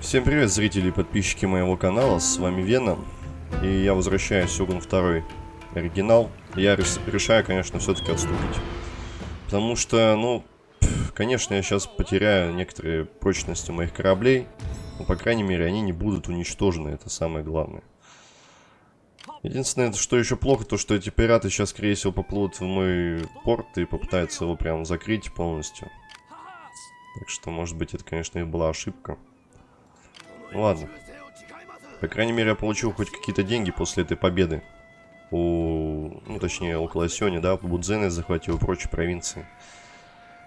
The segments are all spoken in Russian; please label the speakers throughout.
Speaker 1: Всем привет, зрители и подписчики моего канала, с вами Вена, и я возвращаюсь Сёгун 2 оригинал. Я решаю, конечно, все-таки отступить, потому что, ну, конечно, я сейчас потеряю некоторые прочности моих кораблей, но, по крайней мере, они не будут уничтожены, это самое главное. Единственное, что еще плохо, то что эти пираты сейчас, скорее всего, поплывут в мой порт и попытаются его прям закрыть полностью. Так что, может быть, это, конечно, и была ошибка. Ладно. По крайней мере, я получил хоть какие-то деньги после этой победы. У... Ну, точнее, около Сёни, да, Будзены захватил и прочие провинции.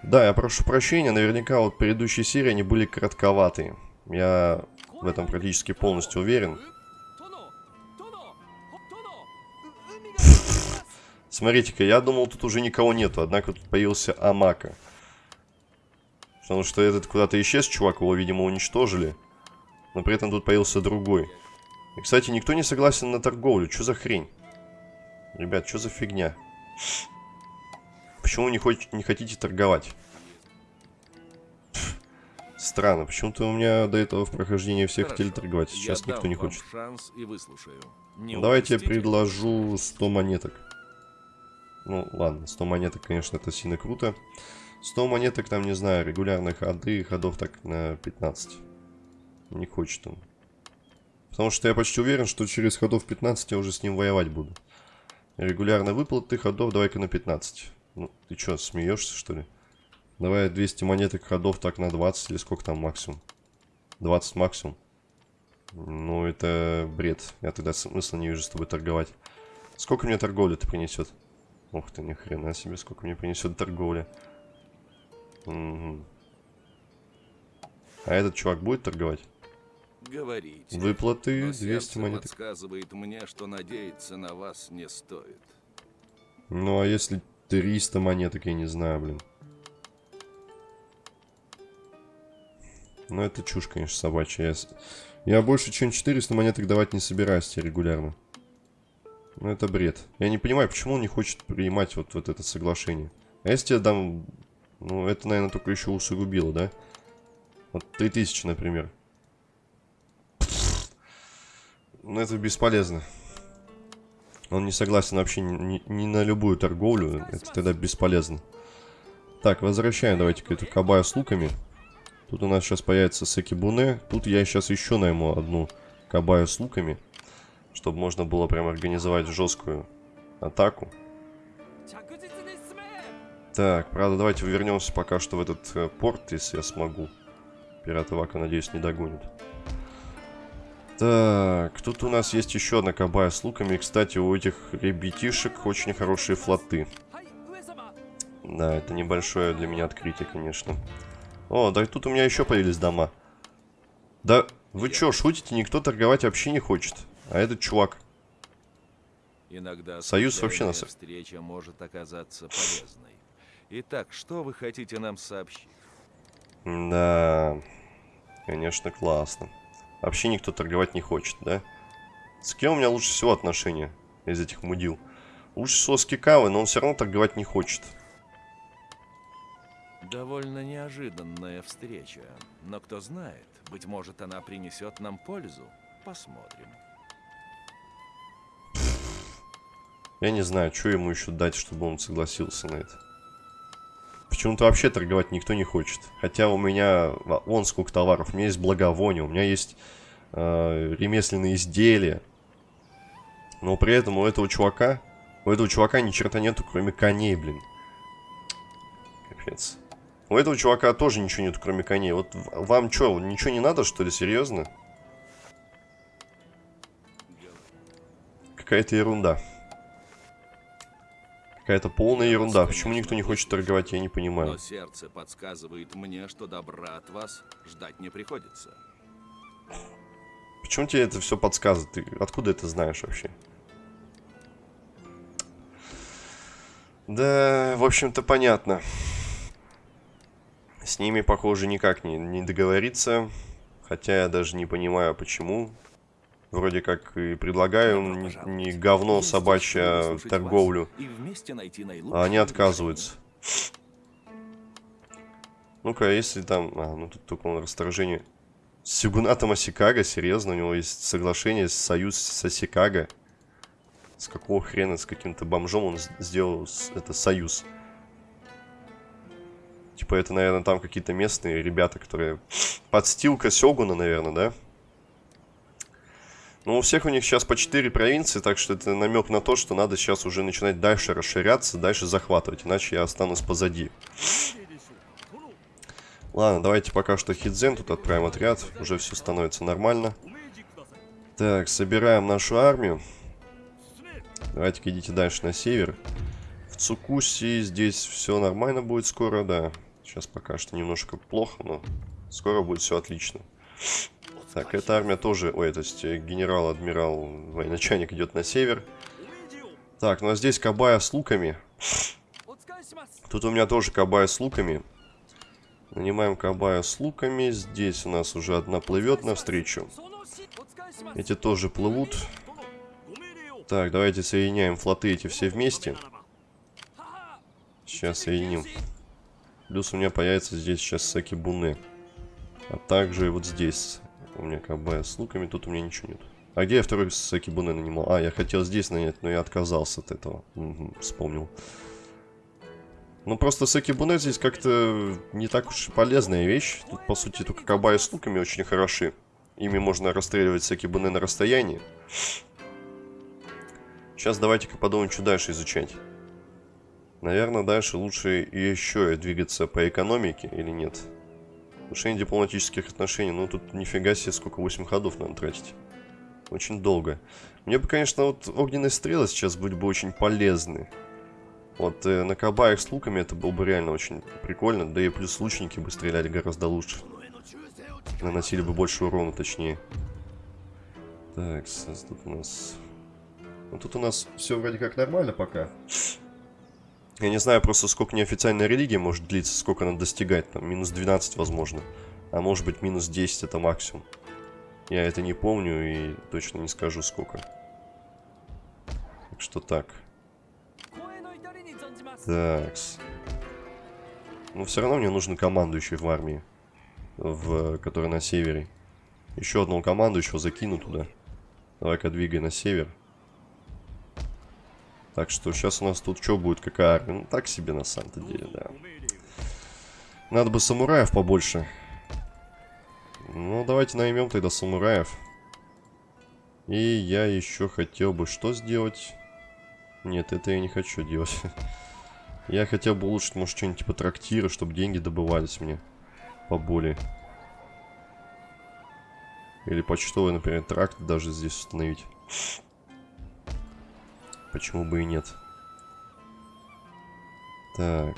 Speaker 1: Да, я прошу прощения, наверняка вот предыдущие серии, они были коротковатые. Я в этом практически полностью уверен. Смотрите-ка, я думал, тут уже никого нету, однако тут появился Амака. Потому что этот куда-то исчез, чувак, его, видимо, уничтожили но при этом тут появился другой. И, кстати, никто не согласен на торговлю. Что за хрень? Ребят, что за фигня? Почему не, хоть, не хотите торговать? Странно, почему-то у меня до этого в прохождении все Хорошо, хотели торговать, сейчас никто не хочет. Шанс и выслушаю. Не Давайте я предложу 100 монеток. Ну, ладно, 100 монеток, конечно, это сильно круто. 100 монеток, там, не знаю, регулярных ходы, ходов так на 15. Не хочет он. Потому что я почти уверен, что через ходов 15 я уже с ним воевать буду. Регулярно выплаты ходов давай-ка на 15. Ну, ты что, смеешься, что ли? Давай 200 монеток ходов так на 20 или сколько там максимум? 20 максимум. Ну, это бред. Я тогда смысла не вижу с тобой торговать. Сколько мне торговля ты принесет? Ух ты, ни хрена себе, сколько мне принесет торговля. Угу. А этот чувак будет торговать?
Speaker 2: Говорите.
Speaker 1: Выплаты 200 монет.
Speaker 2: подсказывает мне, что надеяться на вас не стоит.
Speaker 1: Ну, а если 300 монеток, я не знаю, блин. Ну, это чушь, конечно, собачья. Я, я больше, чем 400 монеток давать не собираюсь тебе регулярно. Ну, это бред. Я не понимаю, почему он не хочет принимать вот, вот это соглашение. А если я дам... Ну, это, наверное, только еще усугубило, да? Вот 3000, например. Но ну, это бесполезно. Он не согласен вообще ни, ни на любую торговлю. Это тогда бесполезно. Так, возвращаем давайте-ка эту кабаю с луками. Тут у нас сейчас появится Секибуне. Тут я сейчас еще найму одну кабаю с луками. Чтобы можно было прям организовать жесткую атаку. Так, правда, давайте вернемся пока что в этот э, порт, если я смогу. Пираты Вака, надеюсь, не догонит. Так, тут у нас есть еще одна кабая с луками. Кстати, у этих ребятишек очень хорошие флоты. Да, это небольшое для меня открытие, конечно. О, да тут у меня еще появились дома. Да вы что, шутите? Никто торговать вообще не хочет. А этот чувак.
Speaker 2: Иногда Союз вообще нас... встреча может оказаться полезной. Итак, что вы хотите нам сообщить?
Speaker 1: Да, конечно, классно. Вообще никто торговать не хочет, да? С кем у меня лучше всего отношения из этих мудил? Лучше всего с Кикавой, но он все равно торговать не хочет.
Speaker 2: Довольно неожиданная встреча. Но кто знает, быть может она принесет нам пользу. Посмотрим.
Speaker 1: Я не знаю, что ему еще дать, чтобы он согласился на это. Почему-то вообще торговать никто не хочет. Хотя у меня, вон сколько товаров. У меня есть благовоние, у меня есть э, ремесленные изделия. Но при этом у этого чувака, у этого чувака ни черта нету, кроме коней, блин. Капец. У этого чувака тоже ничего нету, кроме коней. Вот вам что, ничего не надо, что ли, серьезно? Какая-то ерунда. Какая-то полная ерунда. Почему никто не хочет торговать, я не понимаю.
Speaker 2: Но сердце подсказывает мне, что добра от вас ждать не приходится.
Speaker 1: Почему тебе это все подсказывает? Ты откуда это знаешь вообще? Да, в общем-то, понятно. С ними, похоже, никак не, не договориться. Хотя я даже не понимаю, почему вроде как и предлагаю не, не говно собачье а торговлю, а они отказываются. Ну-ка, если там... А, ну тут только он расторжение... С Сигунатом Осикага, серьезно, у него есть соглашение, союз с Осикага. С какого хрена, с каким-то бомжом он сделал это союз. Типа это, наверное, там какие-то местные ребята, которые... Подстилка Сёгуна, наверное, да? Ну, у всех у них сейчас по 4 провинции, так что это намек на то, что надо сейчас уже начинать дальше расширяться, дальше захватывать, иначе я останусь позади. Ладно, давайте пока что Хидзен тут отправим отряд, уже все становится нормально. Так, собираем нашу армию. Давайте-ка идите дальше на север. В Цукуси здесь все нормально будет скоро, да. Сейчас пока что немножко плохо, но скоро будет все отлично. Так, эта армия тоже... Ой, то есть э, генерал-адмирал, военачальник идет на север. Так, ну а здесь Кабая с луками. Тут у меня тоже Кабая с луками. Нанимаем Кабая с луками. Здесь у нас уже одна плывет навстречу. Эти тоже плывут. Так, давайте соединяем флоты эти все вместе. Сейчас соединим. Плюс у меня появится здесь сейчас Сакибуны. А также вот здесь у меня КБ с луками, тут у меня ничего нет. А где я второй Сакибуны нанимал? А, я хотел здесь нанять, но я отказался от этого. Угу, вспомнил. Ну, просто Сакибуне здесь как-то не так уж полезная вещь. Тут, по сути, только Кабая с луками очень хороши. Ими можно расстреливать Сакибуне на расстоянии. Сейчас давайте-ка подумаем, что дальше изучать. Наверное, дальше лучше еще двигаться по экономике или нет? Нет. Улучшение дипломатических отношений. Ну, тут нифига себе, сколько 8 ходов надо тратить. Очень долго. Мне бы, конечно, вот огненные стрелы сейчас были бы очень полезны. Вот э, на кабаях с луками это было бы реально очень прикольно. Да и плюс лучники бы стреляли гораздо лучше. Наносили бы больше урона, точнее. Так, тут у нас... Ну, тут у нас все вроде как нормально пока. Я не знаю просто, сколько неофициальная религия может длиться, сколько она достигает. Там минус 12, возможно. А может быть, минус 10 это максимум. Я это не помню и точно не скажу, сколько. Так что так. Такс. Но все равно мне нужен командующий в армии. В, который на севере. Еще одного командующего закину туда. Давай-ка двигай на север. Так что сейчас у нас тут что будет, какая армия? Ну, так себе на самом-то деле, да. Надо бы самураев побольше. Ну, давайте наймем тогда самураев. И я еще хотел бы что сделать? Нет, это я не хочу делать. Я хотел бы улучшить, может, что-нибудь типа трактира, чтобы деньги добывались мне поболее. Или почтовый, например, тракт даже здесь установить. Почему бы и нет? Так.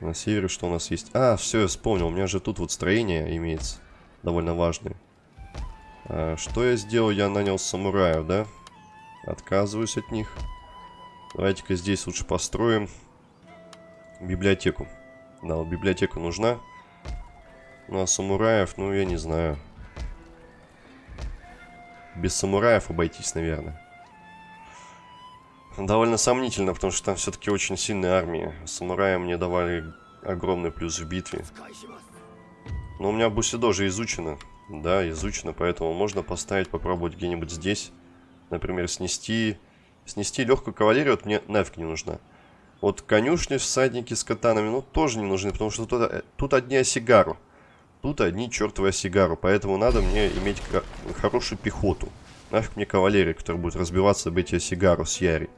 Speaker 1: На севере что у нас есть? А, все, я вспомнил. У меня же тут вот строение имеется. Довольно важное. А, что я сделал? Я нанял самураев, да? Отказываюсь от них. Давайте-ка здесь лучше построим библиотеку. Да, вот библиотека нужна. Ну, а самураев, ну, я не знаю. Без самураев обойтись, наверное. Довольно сомнительно, потому что там все-таки очень сильная армия. Самураи мне давали огромный плюс в битве. Но у меня Бусидо же изучено. Да, изучено, поэтому можно поставить, попробовать где-нибудь здесь. Например, снести... Снести легкую кавалерию, вот мне нафиг не нужна. Вот конюшни, всадники с катанами, ну, тоже не нужны, потому что тут, э, тут одни осигару. Тут одни чертовы осигару, поэтому надо мне иметь хорошую пехоту. Нафиг мне кавалерия, которая будет разбиваться об эти сигару с Яри.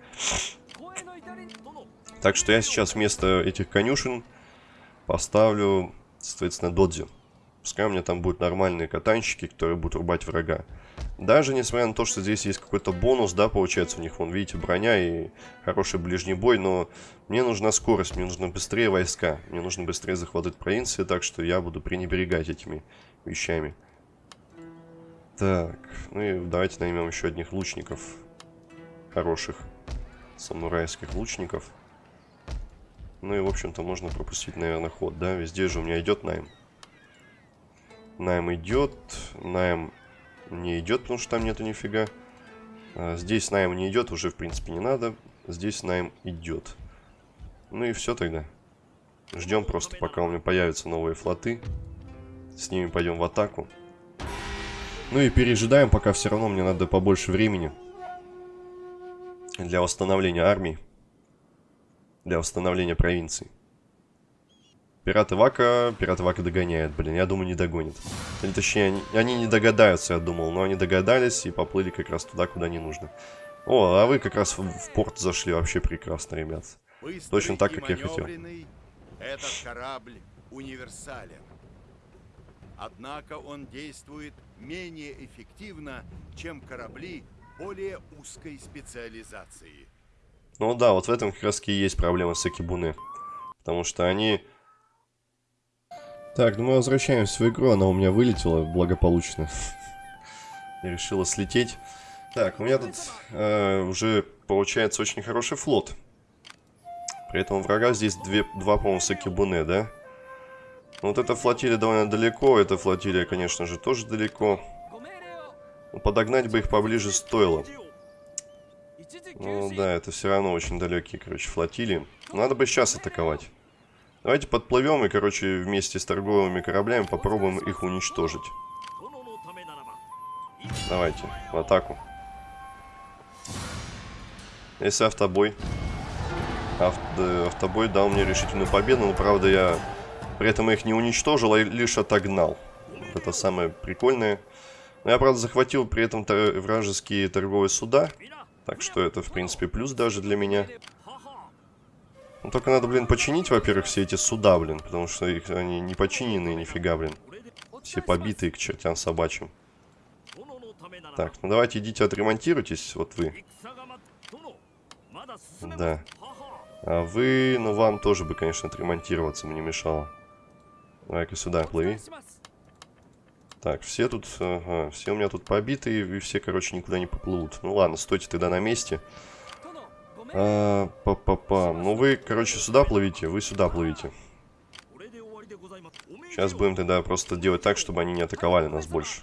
Speaker 1: Так что я сейчас вместо этих конюшен поставлю, соответственно, додзи. Пускай у меня там будут нормальные катанщики, которые будут рубать врага. Даже несмотря на то, что здесь есть какой-то бонус, да, получается, у них, вон, видите, броня и хороший ближний бой, но мне нужна скорость, мне нужно быстрее войска, мне нужно быстрее захватывать провинции, так что я буду пренебрегать этими вещами. Так, ну и давайте наймем еще одних лучников. Хороших. Самурайских лучников. Ну и, в общем-то, можно пропустить, наверное, ход, да? Везде же у меня идет найм. Найм идет. Найм не идет, потому что там нету нифига. А здесь найм не идет, уже, в принципе, не надо. Здесь найм идет. Ну и все тогда. Ждем просто, пока у меня появятся новые флоты. С ними пойдем в атаку. Ну и пережидаем, пока все равно мне надо побольше времени. Для восстановления армии. Для восстановления провинций. Пираты Вака, пираты Вака догоняет, блин, я думаю, не догонит. Или точнее, они, они не догадаются, я думал, но они догадались и поплыли как раз туда, куда не нужно. О, а вы как раз в, в порт зашли, вообще прекрасно, ребят.
Speaker 3: Быстрый
Speaker 1: Точно так, как я хотел.
Speaker 3: Этот корабль универсален. Однако он действует менее эффективно, чем корабли более узкой специализации.
Speaker 1: Ну да, вот в этом как раз и есть проблема с Акибуны. Потому что они... Так, ну мы возвращаемся в игру, она у меня вылетела благополучно. И решила слететь. Так, у меня тут э, уже получается очень хороший флот. При этом у врага здесь две, два, по-моему, Сакибуне, да? Ну, Вот эта флотилия довольно далеко, эта флотилия, конечно же, тоже далеко. Подогнать бы их поближе стоило. Ну да, это все равно очень далекие, короче, флотилии. Надо бы сейчас атаковать. Давайте подплывем и, короче, вместе с торговыми кораблями попробуем их уничтожить. Давайте, в атаку. Если автобой. Ав да, автобой дал мне решительную победу, но, правда, я при этом их не уничтожил, а лишь отогнал. Это самое прикольное. Но я, правда, захватил при этом тор вражеские торговые суда. Так что это, в принципе, плюс даже для меня. Ну, только надо, блин, починить, во-первых, все эти суда, блин. Потому что их, они не починенные, нифига, блин. Все побитые к чертям собачьим. Так, ну давайте идите отремонтируйтесь, вот вы. Да. А вы, ну вам тоже бы, конечно, отремонтироваться бы не мешало. Давай-ка сюда плыви. Так, все тут, ага, все у меня тут побиты, и все, короче, никуда не поплывут. Ну ладно, стойте тогда на месте. А, па па па Ну вы, короче, сюда плывите, вы сюда плывите. Сейчас будем тогда просто делать так, чтобы они не атаковали нас больше.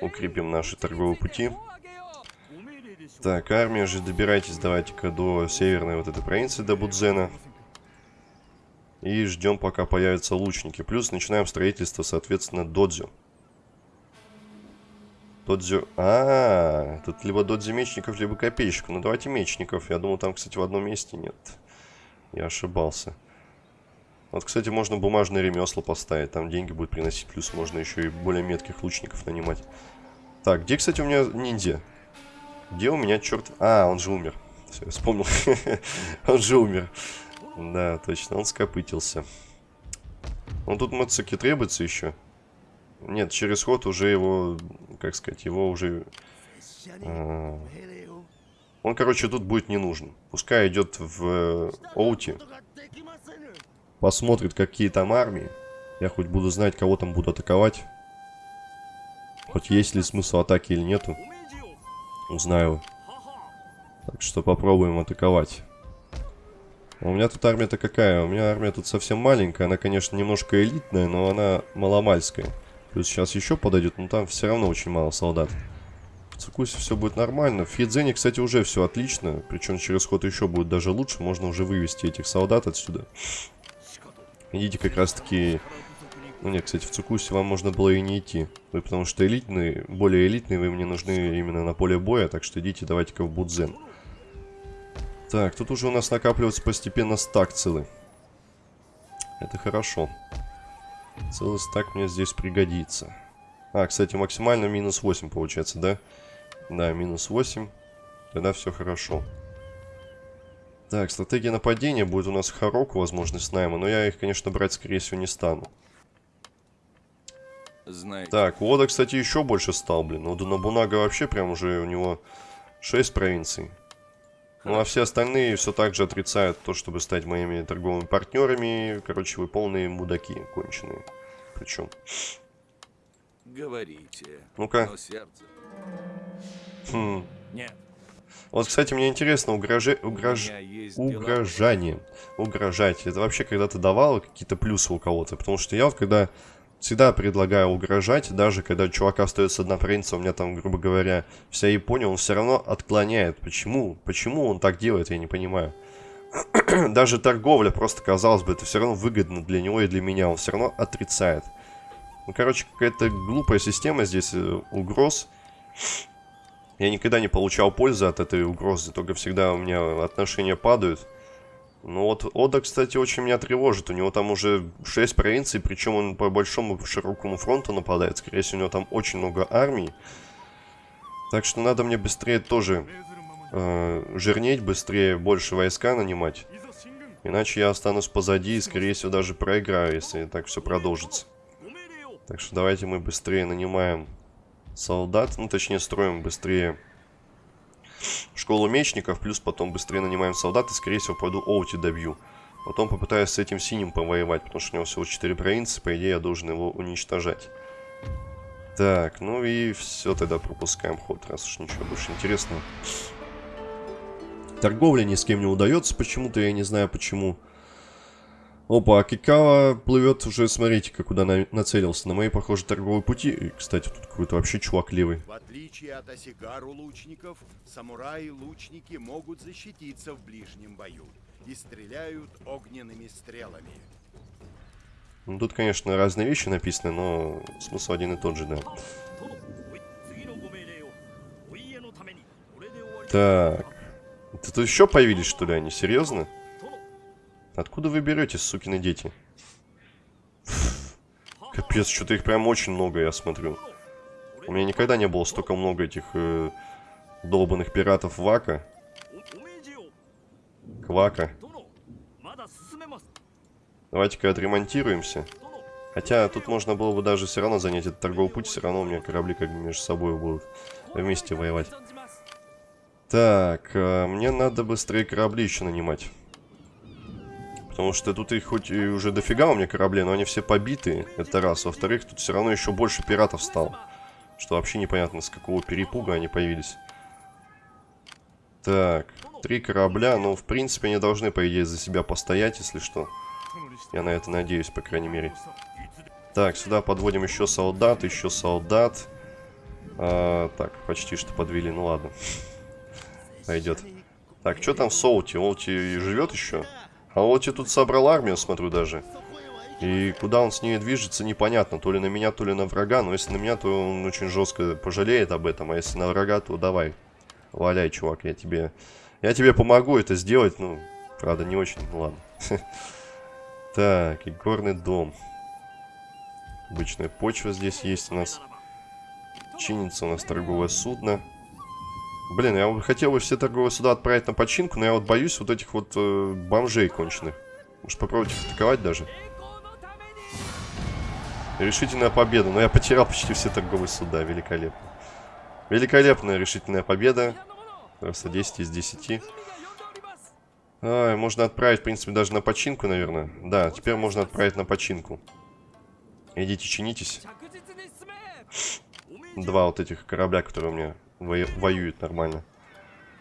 Speaker 1: Укрепим наши торговые пути. Так, армия же, добирайтесь давайте-ка до северной вот этой провинции, до Будзена. И ждем, пока появятся лучники. Плюс начинаем строительство, соответственно, додзю. Додзю... А, -а, а, тут либо додзю мечников, либо копейщиков. Ну, давайте мечников. Я думал, там, кстати, в одном месте нет. Я ошибался. Вот, кстати, можно бумажные ремесла поставить. Там деньги будет приносить. Плюс можно еще и более метких лучников нанимать. Так, где, кстати, у меня ниндзя? Где у меня черт... А, он же умер. Все, вспомнил. он же умер. Да, точно, он скопытился. Он тут Мацуки требуется еще. Нет, через ход уже его, как сказать, его уже... А, он, короче, тут будет не нужен. Пускай идет в э, Оути. Посмотрит, какие там армии. Я хоть буду знать, кого там буду атаковать. Хоть есть ли смысл атаки или нету. Узнаю. Так что попробуем атаковать. У меня тут армия-то какая? У меня армия тут совсем маленькая. Она, конечно, немножко элитная, но она маломальская. Плюс сейчас еще подойдет, но там все равно очень мало солдат. В Цукусе все будет нормально. В Фидзене, кстати, уже все отлично. Причем через ход еще будет даже лучше. Можно уже вывести этих солдат отсюда. Идите как раз-таки... Ну нет, кстати, в Цукусе вам можно было и не идти. Вы потому что элитные, более элитные, вы мне нужны именно на поле боя. Так что идите, давайте-ка в Будзен. Так, тут уже у нас накапливается постепенно стак целый. Это хорошо. Целый стак мне здесь пригодится. А, кстати, максимально минус 8 получается, да? Да, минус 8. Тогда все хорошо. Так, стратегия нападения будет у нас Хароку, возможность найма, но я их, конечно, брать, скорее всего, не стану.
Speaker 2: Знаете,
Speaker 1: Так, Ода, кстати, еще больше стал, блин. Ода Набунага вообще прям уже у него 6 провинций. Ну, а все остальные все так же отрицают то, чтобы стать моими торговыми партнерами. Короче, вы полные мудаки конченые. Причем.
Speaker 2: говорите.
Speaker 1: Ну-ка.
Speaker 2: сердце...
Speaker 1: Хм.
Speaker 2: Нет.
Speaker 1: Вот, кстати, мне интересно, угроже...
Speaker 2: У
Speaker 1: угрож...
Speaker 2: дела.
Speaker 1: угрожание. Угрожать. Это вообще когда-то давало какие-то плюсы у кого-то? Потому что я вот когда всегда предлагаю угрожать, даже когда чувака остается одна провинция, у меня там, грубо говоря, вся Япония, он все равно отклоняет. Почему? Почему он так делает, я не понимаю. даже торговля, просто казалось бы, это все равно выгодно для него и для меня. Он все равно отрицает. Ну, короче, какая-то глупая система здесь э, угроз. Я никогда не получал пользы от этой угрозы, только всегда у меня отношения падают. Ну вот Ода, кстати, очень меня тревожит. У него там уже 6 провинций, причем он по большому широкому фронту нападает. Скорее всего, у него там очень много армий. Так что надо мне быстрее тоже э, жирнеть, быстрее больше войска нанимать. Иначе я останусь позади и, скорее всего, даже проиграю, если так все продолжится. Так что давайте мы быстрее нанимаем солдат. Ну, точнее, строим быстрее школу мечников, плюс потом быстрее нанимаем солдат и, скорее всего, пойду Оути добью. Потом попытаюсь с этим синим повоевать, потому что у него всего 4 провинции, по идее я должен его уничтожать. Так, ну и все, тогда пропускаем ход, раз уж ничего больше интересного. Торговля ни с кем не удается почему-то, я не знаю почему. Опа, а Кикава плывет уже, смотрите-ка, куда на нацелился. На мои, похоже, торговые пути. И, кстати, тут какой-то вообще чувак левый.
Speaker 3: В отличие от Осигару лучников, самураи-лучники могут защититься в ближнем бою и стреляют огненными стрелами.
Speaker 1: Ну, тут, конечно, разные вещи написаны, но смысл один и тот же, да. Так. Тут еще появились, что ли, они? Серьезно? Откуда вы берете, сукины дети? Капец, что-то их прям очень много, я смотрю. У меня никогда не было столько много этих э, долбанных пиратов Вака. Квака. Давайте-ка отремонтируемся. Хотя тут можно было бы даже все равно занять этот торговый путь, все равно у меня корабли как бы между собой будут вместе воевать. Так, э, мне надо быстрее корабли еще нанимать. Потому что тут их хоть и уже дофига у меня корабли, но они все побиты. Это раз. Во-вторых, тут все равно еще больше пиратов стало. Что вообще непонятно, с какого перепуга они появились. Так, три корабля. Ну, в принципе, они должны, по идее, за себя постоять, если что. Я на это надеюсь, по крайней мере. Так, сюда подводим еще солдат, еще солдат. А, так, почти что подвели, ну ладно. Пойдет. Так, что там в Соути? Олти живет еще? А я тут собрал армию, смотрю даже. И куда он с ней движется, непонятно. То ли на меня, то ли на врага. Но если на меня, то он очень жестко пожалеет об этом. А если на врага, то давай. Валяй, чувак, я тебе... Я тебе помогу это сделать. Ну, правда, не очень. Ну, ладно. Так, и горный дом. Обычная почва здесь есть у нас. Чинится у нас торговое судно. Блин, я хотел бы все торговые суда отправить на починку, но я вот боюсь вот этих вот э, бомжей конченых. Может попробовать их атаковать даже? Решительная победа. Но я потерял почти все торговые суда. Великолепно. Великолепная решительная победа. Просто 10 из 10. А, можно отправить, в принципе, даже на починку, наверное. Да, теперь можно отправить на починку. Идите, чинитесь. Два вот этих корабля, которые у меня воюет нормально.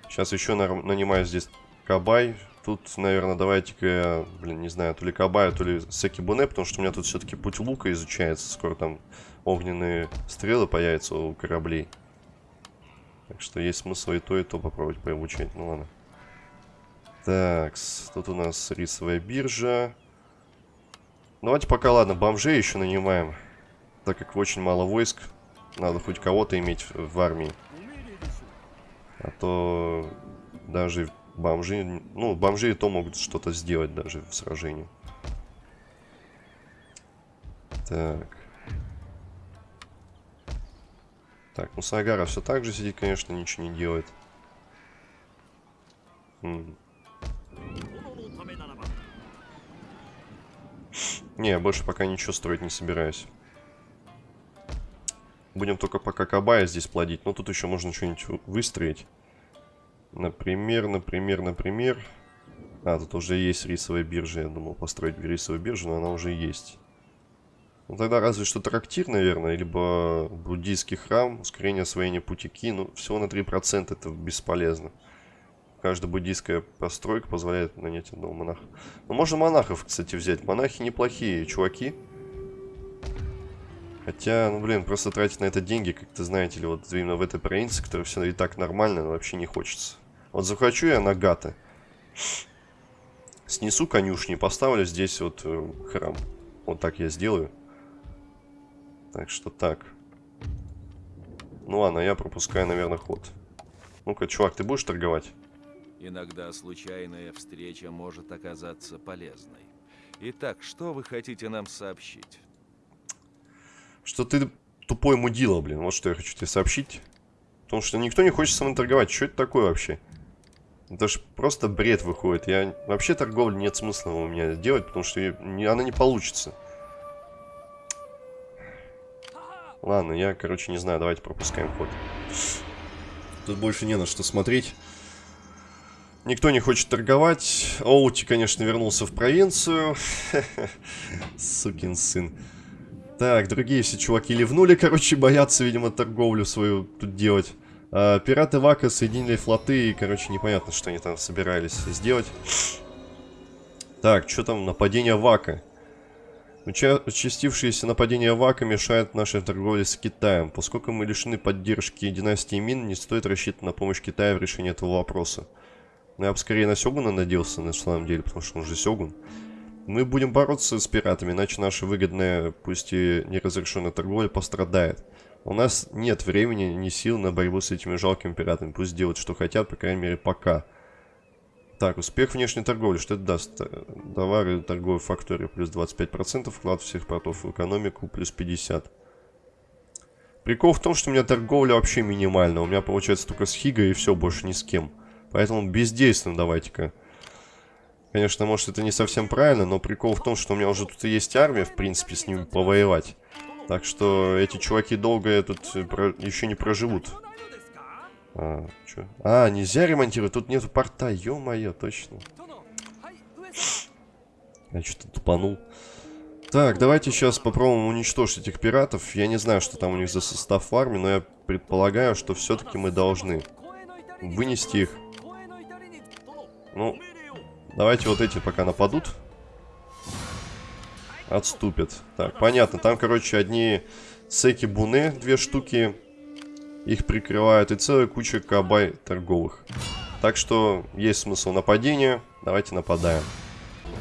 Speaker 1: Сейчас еще на нанимаю здесь Кабай. Тут, наверное, давайте-ка блин, не знаю, то ли Кабай, то ли Секибуне, потому что у меня тут все-таки путь лука изучается. Скоро там огненные стрелы появятся у кораблей. Так что есть смысл и то, и то попробовать пообучать. Ну ладно. Так, тут у нас рисовая биржа. Давайте пока, ладно, бомжей еще нанимаем. Так как очень мало войск. Надо хоть кого-то иметь в армии. А то даже бомжи... Ну, бомжи и то могут что-то сделать даже в сражении. Так. Так, ну Сагара все так же сидит, конечно, ничего не делает. Хм. Не, я больше пока ничего строить не собираюсь. Будем только пока кабая здесь плодить. Но тут еще можно что-нибудь выстроить. Например, например, например... А, тут уже есть рисовая биржа. Я думал построить рисовую биржу, но она уже есть. Ну, тогда разве что трактир, наверное, либо буддийский храм, ускорение освоения путики. Ну, всего на 3% это бесполезно. Каждая буддийская постройка позволяет нанять одного монаха. Ну, можно монахов, кстати, взять. Монахи неплохие чуваки. Хотя, ну блин, просто тратить на это деньги, как-то, знаете ли, вот именно в этой провинции, которая все и так нормально, вообще не хочется. Вот захочу я Нагата. Снесу конюшни, поставлю здесь вот э, храм. Вот так я сделаю. Так что так. Ну ладно, я пропускаю, наверное, ход. Ну-ка, чувак, ты будешь торговать?
Speaker 2: Иногда случайная встреча может оказаться полезной. Итак, что вы хотите нам сообщить?
Speaker 1: Что ты тупой мудила, блин. Вот что я хочу тебе сообщить. Потому что никто не хочет со мной торговать. Что это такое вообще? Это же просто бред выходит. Я Вообще торговли нет смысла у меня делать, потому что она не получится. Ладно, я, короче, не знаю. Давайте пропускаем ход. Тут больше не на что смотреть. Никто не хочет торговать. Оути, конечно, вернулся в провинцию. Сукин сын. Так, другие все чуваки ливнули, короче, боятся, видимо, торговлю свою тут делать. А, пираты Вака соединили флоты, и, короче, непонятно, что они там собирались сделать. Так, что там, нападение Вака. Участившиеся нападения Вака мешают нашей торговле с Китаем. Поскольку мы лишены поддержки династии Мин, не стоит рассчитывать на помощь Китая в решении этого вопроса. Но я бы скорее на Сёгуна надеялся, на самом деле, потому что он же Сёгун. Мы будем бороться с пиратами, иначе наша выгодная, пусть и неразрешенная торговля пострадает. У нас нет времени ни сил на борьбу с этими жалкими пиратами. Пусть делают, что хотят, по крайней мере, пока. Так, успех внешней торговли. Что это даст? Товары торговой фактории плюс 25%, вклад всех портов в экономику плюс 50%. Прикол в том, что у меня торговля вообще минимальна. У меня получается только с Хигой и все, больше ни с кем. Поэтому бездейственно давайте-ка. Конечно, может это не совсем правильно, но прикол в том, что у меня уже тут и есть армия, в принципе, с ними повоевать. Так что эти чуваки долго тут про... еще не проживут. А, чё? а, нельзя ремонтировать, тут нету порта, ё-моё, точно. Я что-то тупанул. Так, давайте сейчас попробуем уничтожить этих пиратов. Я не знаю, что там у них за состав в армии, но я предполагаю, что все-таки мы должны вынести их ну, давайте вот эти пока нападут. Отступят. Так, понятно. Там, короче, одни секи буны, две штуки. Их прикрывают. И целая куча кабай торговых. Так что есть смысл нападения. Давайте нападаем.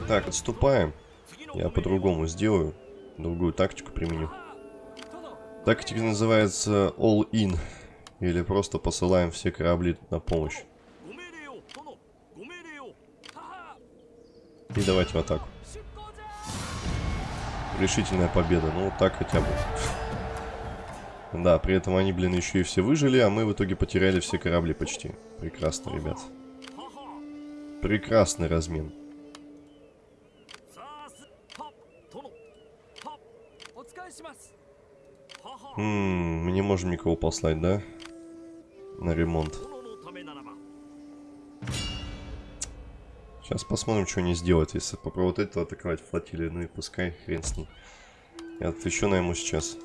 Speaker 1: Так, отступаем. Я по-другому сделаю. Другую тактику применю. Тактика называется All In. Или просто посылаем все корабли на помощь. И давайте в атаку. Решительная победа. Ну, так хотя бы. Да, при этом они, блин, еще и все выжили, а мы в итоге потеряли все корабли почти. Прекрасно, ребят. Прекрасный размен. Ммм, мы не можем никого послать, да? На ремонт. Сейчас посмотрим, что они сделают, если попробуют это атаковать флотилию. Ну и пускай, хрен с ней. Я тут еще найму сейчас.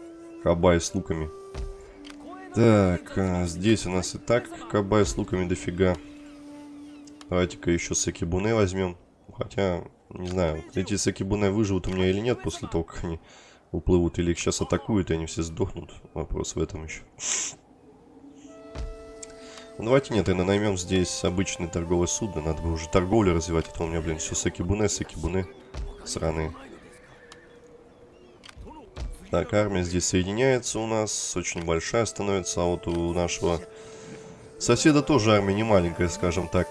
Speaker 1: Кабай с луками. Так, а здесь у нас и так кабай с луками дофига. Давайте-ка еще Сакибуне возьмем. Хотя, не знаю, эти Сакибуне выживут у меня или нет после того, как они уплывут. Или их сейчас атакуют, и они все сдохнут. Вопрос в этом еще. Ну, давайте нет, тогда наймем здесь обычное торговое судно. Надо бы уже торговлю развивать. Это у меня, блин, все сакибуне, сакибуне. Сраные. Так, армия здесь соединяется у нас. Очень большая становится. А вот у нашего соседа тоже армия не маленькая, скажем так.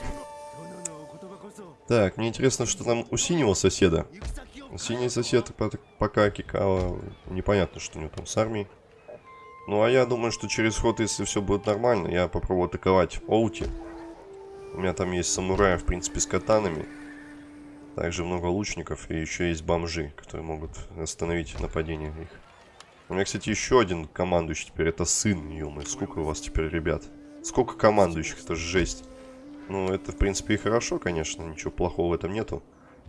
Speaker 1: Так, мне интересно, что там у синего соседа. Синий сосед пока Кикава. Непонятно, что у него там с армией. Ну, а я думаю, что через ход, если все будет нормально, я попробую атаковать Оути. У меня там есть самураи, в принципе, с катанами. Также много лучников и еще есть бомжи, которые могут остановить нападение их. У меня, кстати, еще один командующий теперь. Это сын, ё Сколько у вас теперь, ребят? Сколько командующих? Это жесть. Ну, это, в принципе, и хорошо, конечно. Ничего плохого в этом нету.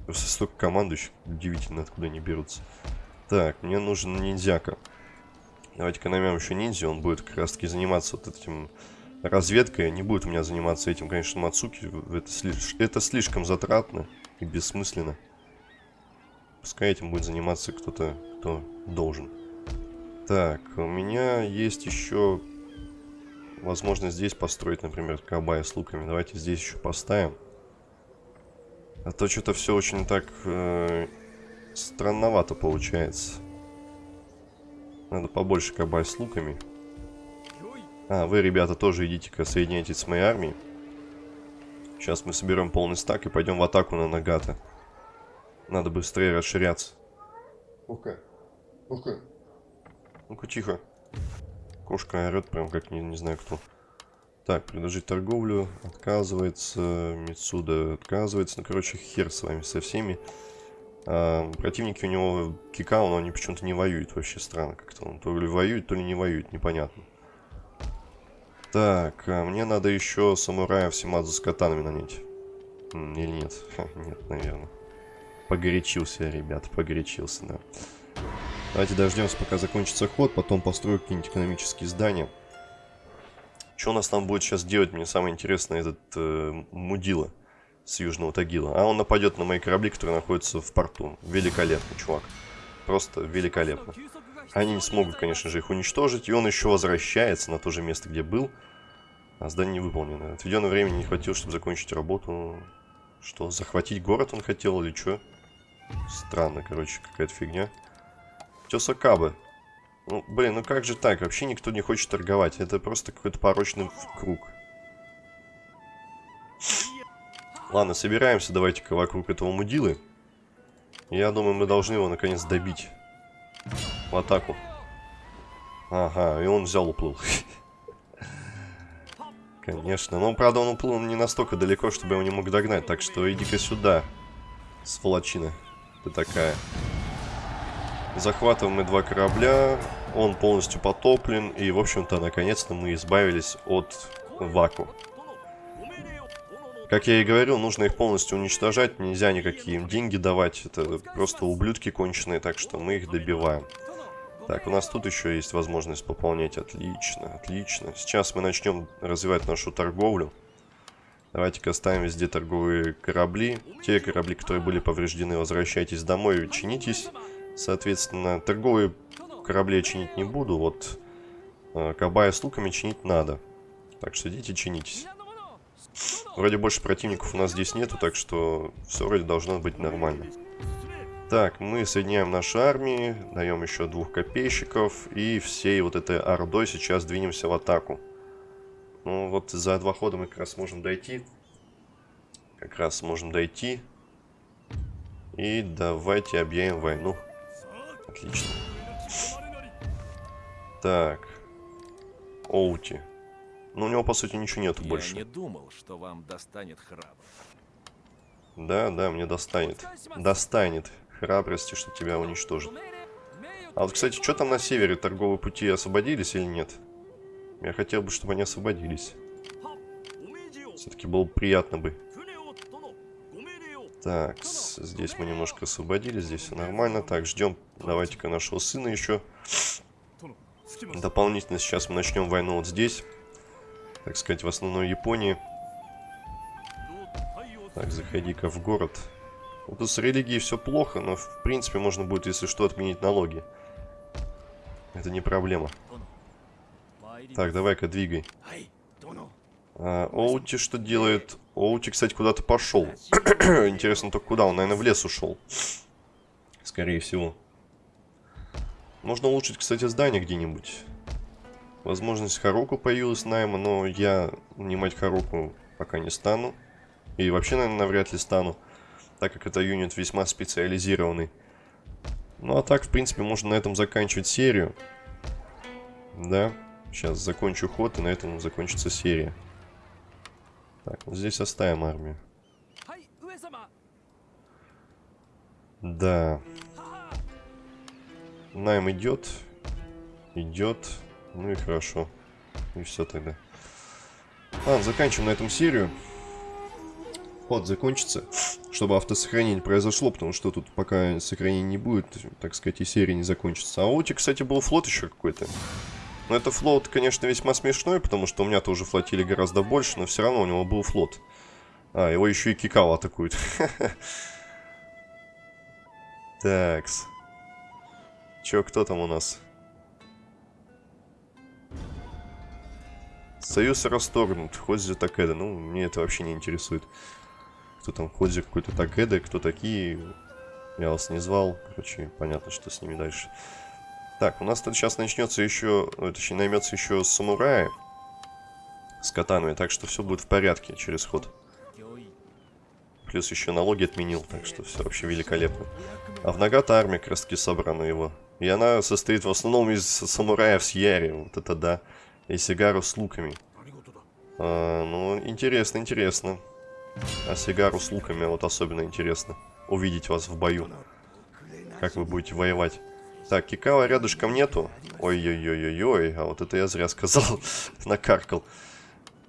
Speaker 1: Просто столько командующих. Удивительно, откуда они берутся. Так, мне нужен ниндзяка. Давайте-ка наймем еще ниндзя, он будет как раз-таки заниматься вот этим разведкой. Не будет у меня заниматься этим, конечно, Мацуки. Это, слиш... это слишком затратно и бессмысленно. Пускай этим будет заниматься кто-то, кто должен. Так, у меня есть еще возможность здесь построить, например, кабая с луками. Давайте здесь еще поставим. А то что-то все очень так э, странновато получается. Надо побольше кабай с луками. А, вы, ребята, тоже идите-ка, соединяйтесь с моей армией. Сейчас мы соберем полный стак и пойдем в атаку на Нагата. Надо быстрее расширяться. Ну-ка. Ну-ка. Ну-ка, тихо. Кошка орет прям как не, не знаю кто. Так, предложить торговлю. Отказывается. Мицуда отказывается. Ну, короче, хер с вами со всеми. А, противники у него Кикао, но они почему-то не воюют. Вообще странно как-то. То ли воюет, то ли не воюет. Непонятно. Так, а мне надо еще самураев Симадзу с катанами нанять. Или нет? Ха, нет, наверное. Погорячился, ребят, погорячился, да. Давайте дождемся, пока закончится ход, потом построю какие-нибудь экономические здания. Что у нас там будет сейчас делать, мне самое интересное, этот э, Мудила с Южного Тагила. А он нападет на мои корабли, которые находятся в порту. Великолепно, чувак. Просто великолепно. Они не смогут, конечно же, их уничтожить. И он еще возвращается на то же место, где был. А здание не выполнено. Отведенное время не хватило, чтобы закончить работу. Что, захватить город он хотел или что? Странно, короче, какая-то фигня. Тесакабы. Ну, блин, ну как же так? Вообще никто не хочет торговать. Это просто какой-то порочный круг. Ладно, собираемся давайте-ка вокруг этого мудилы. Я думаю, мы должны его наконец добить. В атаку. Ага, и он взял, уплыл. Конечно. Но, правда, он уплыл не настолько далеко, чтобы я его не мог догнать. Так что иди-ка сюда, сволочина. Ты такая. Захватываем мы два корабля. Он полностью потоплен. И, в общем-то, наконец-то мы избавились от Ваку. Как я и говорил, нужно их полностью уничтожать. Нельзя никакие им деньги давать. Это просто ублюдки конченые, так что мы их добиваем. Так, у нас тут еще есть возможность пополнять. Отлично, отлично. Сейчас мы начнем развивать нашу торговлю. Давайте-ка оставим везде торговые корабли. Те корабли, которые были повреждены, возвращайтесь домой, чинитесь. Соответственно, торговые корабли я чинить не буду. Вот э, кабая с луками чинить надо. Так что идите, чинитесь. Вроде больше противников у нас здесь нету, так что все вроде должно быть нормально. Так, мы соединяем наши армии, даем еще двух копейщиков, и всей вот этой ордой сейчас двинемся в атаку. Ну вот за два хода мы как раз можем дойти. Как раз можем дойти. И давайте объявим войну. Отлично. Так. Оути. Ну, у него, по сути, ничего нету
Speaker 2: Я
Speaker 1: больше.
Speaker 2: не думал, что вам достанет храбрость.
Speaker 1: Да, да, мне достанет. Достанет храбрости, чтобы тебя уничтожить. А вот, кстати, что там на севере? Торговые пути освободились или нет? Я хотел бы, чтобы они освободились. Все-таки было бы приятно бы. Так, здесь мы немножко освободили, здесь все нормально. Так, ждем, давайте-ка нашего сына еще. Дополнительно сейчас мы начнем войну вот здесь. Так сказать, в основной Японии. Так, заходи-ка в город. Вот тут с религией все плохо, но в принципе можно будет, если что, отменить налоги. Это не проблема. Так, давай-ка двигай. А, Оути что делает? Оути, кстати, куда-то пошел. Интересно только куда? Он, наверное, в лес ушел. Скорее всего. Можно улучшить, кстати, здание где-нибудь. Возможность Хароку появилась найма, но я нанимать Хароку пока не стану. И вообще, наверное, навряд ли стану. Так как это юнит весьма специализированный. Ну, а так, в принципе, можно на этом заканчивать серию. Да. Сейчас закончу ход, и на этом закончится серия. Так, вот здесь оставим армию. Да. Найм идет. Идет. Ну и хорошо. И все тогда. Ладно, заканчиваем на этом серию. Ход закончится, чтобы автосохранение произошло, потому что тут пока сохранения не будет, так сказать, и серия не закончится. А у тебя, кстати, был флот еще какой-то. Но это флот, конечно, весьма смешной, потому что у меня тоже флотили гораздо больше, но все равно у него был флот. А, его еще и Кикао атакует. Такс. Че, кто там у нас? Союз расторгнут. Ходзи Такеда. Ну, мне это вообще не интересует. Кто там Ходзи какой-то Такеда, кто такие. Я вас не звал. Короче, понятно, что с ними дальше. Так, у нас тут сейчас начнется еще, точнее, наймется еще самурая с катанами, так что все будет в порядке через ход. Плюс еще налоги отменил, так что все вообще великолепно. А в Нагата армия как раз собрана его. И она состоит в основном из самураев с Яри, вот это да. И Сигару с луками. А, ну, интересно, интересно. А Сигару с луками вот особенно интересно. Увидеть вас в бою. Как вы будете воевать. Так, Кикава рядышком нету. Ой-ой-ой-ой-ой. А вот это я зря сказал. Накаркал.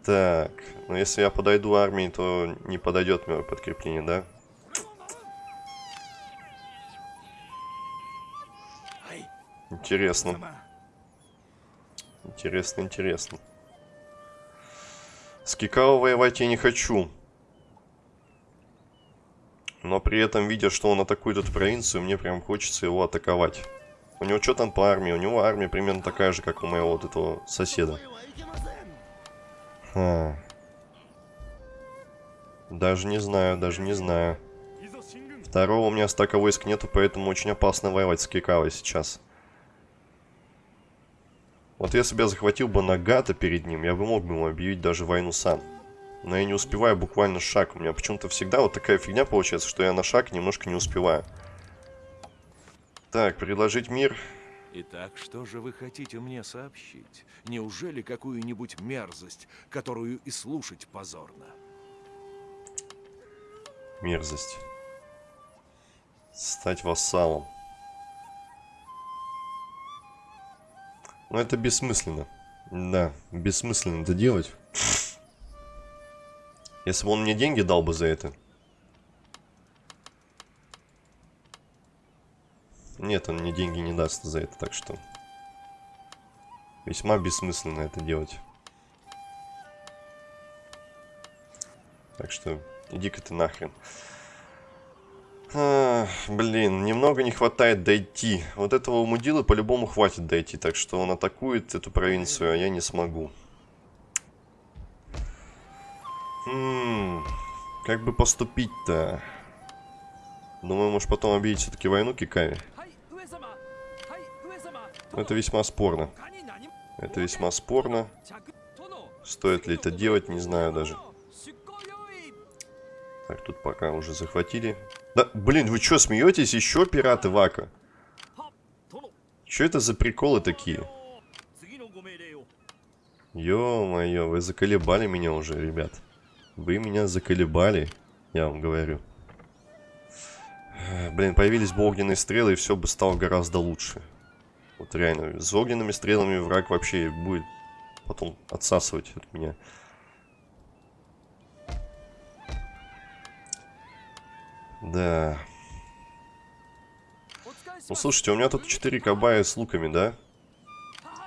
Speaker 1: Так, ну если я подойду армии, то не подойдет мое подкрепление, да? Интересно. Интересно, интересно. С Кикао воевать я не хочу. Но при этом, видя, что он атакует эту провинцию, мне прям хочется его атаковать. У него что там по армии? У него армия примерно такая же, как у моего вот этого соседа. Ха. Даже не знаю, даже не знаю. Второго у меня стака войск нету, поэтому очень опасно воевать с Кикавой сейчас. Вот если бы я захватил бы Нагата перед ним, я бы мог бы ему объявить даже войну сам. Но я не успеваю буквально шаг. У меня почему-то всегда вот такая фигня получается, что я на шаг немножко не успеваю. Так, предложить мир.
Speaker 2: Итак, что же вы хотите мне сообщить? Неужели какую-нибудь мерзость, которую и слушать позорно?
Speaker 1: Мерзость. Стать вассалом. Это бессмысленно. Да, бессмысленно это делать. Если бы он мне деньги дал бы за это. Нет, он мне деньги не даст за это, так что... Весьма бессмысленно это делать. Так что иди-ка ты нахрен. А, блин, немного не хватает дойти. Вот этого мудила по-любому хватит дойти, так что он атакует эту провинцию, а я не смогу. Хм, как бы поступить-то? Думаю, может потом объявить все-таки войну Кикави. Это весьма спорно. Это весьма спорно. Стоит ли это делать, не знаю даже. Так, тут пока уже захватили. Да, блин, вы что, смеетесь? Еще пираты Вака? Что это за приколы такие? Ё-моё, вы заколебали меня уже, ребят. Вы меня заколебали, я вам говорю. Блин, появились бы огненные стрелы, и все бы стало гораздо лучше. Вот реально, с огненными стрелами враг вообще будет потом отсасывать от меня. Да. Ну, слушайте, у меня тут 4 кабая с луками, да?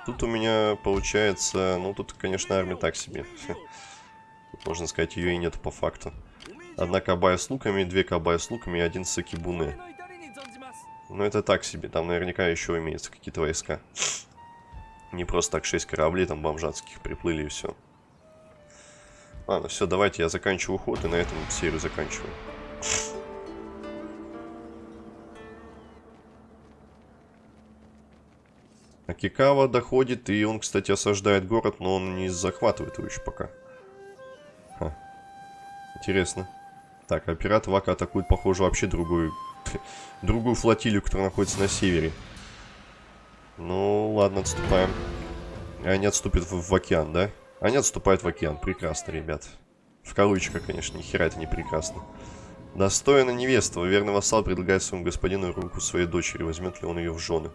Speaker 1: Тут у меня получается... Ну, тут, конечно, армия так себе. Тут, можно сказать, ее и нет по факту. Одна кабая с луками, две кабая с луками и один сакибуны. Ну, это так себе. Там наверняка еще имеются какие-то войска. Не просто так 6 кораблей там бомжатских приплыли и все. Ладно, все, давайте я заканчиваю ход и на этом серию заканчиваю. Акикава доходит, и он, кстати, осаждает город, но он не захватывает его еще пока. Ха. Интересно. Так, а пират Вака атакует, похоже, вообще другую, другую флотилию, которая находится на севере. Ну, ладно, отступаем. Они отступят в, в океан, да? Они отступают в океан. Прекрасно, ребят. В кавычках, конечно, ни хера это не прекрасно. Достойно невеста. Верный вассал предлагает своему господину руку своей дочери. Возьмет ли он ее в жены?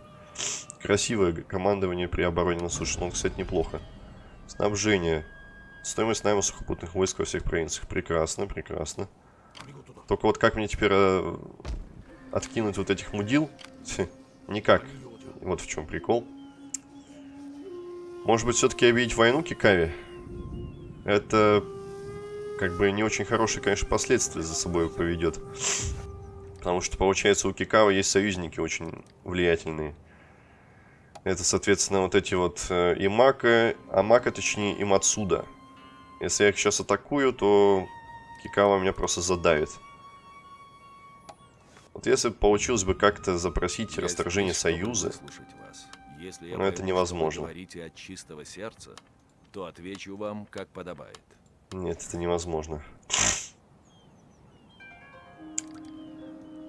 Speaker 1: Красивое командование при обороне на суше. Ну, кстати, неплохо. Снабжение. Стоимость найма сухопутных войск во всех провинциях. Прекрасно, прекрасно. Только вот как мне теперь э, откинуть вот этих мудил? Никак. Вот в чем прикол. Может быть, все-таки объявить войну Кикаве? Это как бы не очень хорошие, конечно, последствия за собой поведет. Потому что, получается, у Кикава есть союзники очень влиятельные. Это, соответственно, вот эти вот э, Имака, Амака, точнее, и Мацуда. Если я их сейчас атакую, то Кикава меня просто задавит. Вот если бы получилось бы как-то запросить я расторжение союза,
Speaker 2: Если я
Speaker 1: Но это невозможно.
Speaker 2: говорите от чистого сердца, то отвечу вам, как подобает.
Speaker 1: Нет, это невозможно.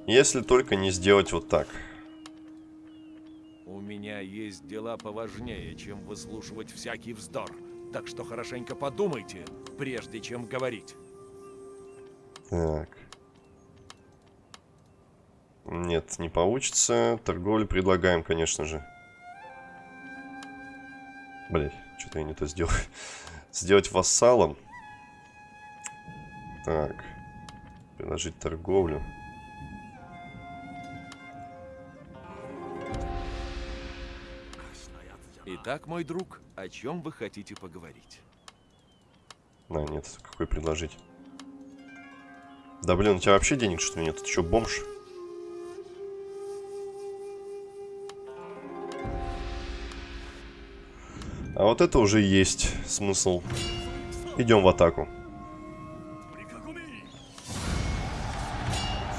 Speaker 1: Если только не сделать вот так.
Speaker 2: У меня есть дела поважнее, чем выслушивать всякий вздор. Так что хорошенько подумайте, прежде чем говорить.
Speaker 1: Так. Нет, не получится. Торговлю предлагаем, конечно же. Блять, что-то я не то сделал. Сделать вассалом. Так. Предложить торговлю.
Speaker 2: Итак, мой друг, о чем вы хотите поговорить?
Speaker 1: А, нет, какой предложить? Да блин, у тебя вообще денег что ли нет? Ты что, бомж? А вот это уже есть смысл. Идем в атаку.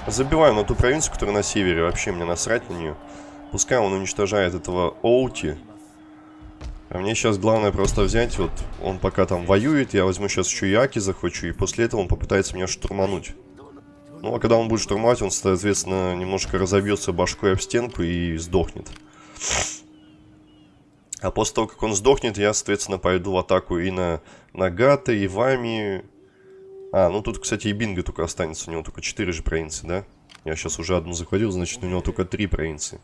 Speaker 1: Забиваем на ту провинцию, которая на севере. Вообще мне насрать на нее. Пускай он уничтожает этого Оути. А мне сейчас главное просто взять, вот, он пока там воюет, я возьму сейчас еще Яки захочу, и после этого он попытается меня штурмануть. Ну, а когда он будет штурмовать, он, соответственно, немножко разобьется башкой об стенку и сдохнет. А после того, как он сдохнет, я, соответственно, пойду в атаку и на Нагата, и Вами. А, ну тут, кстати, и Бинго только останется, у него только 4 же провинции, да? Я сейчас уже одну захватил, значит, у него только 3 провинции.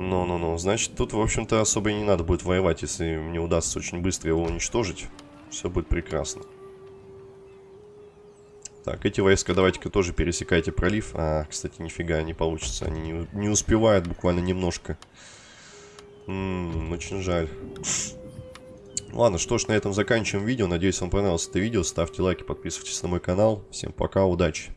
Speaker 1: Ну-ну-ну, значит, тут, в общем-то, особо и не надо будет воевать, если мне удастся очень быстро его уничтожить. Все будет прекрасно. Так, эти войска давайте-ка тоже пересекайте пролив. А, кстати, нифига не получится, они не, не успевают буквально немножко. Ммм, очень жаль. Ладно, что ж, на этом заканчиваем видео. Надеюсь, вам понравилось это видео. Ставьте лайки, подписывайтесь на мой канал. Всем пока, удачи!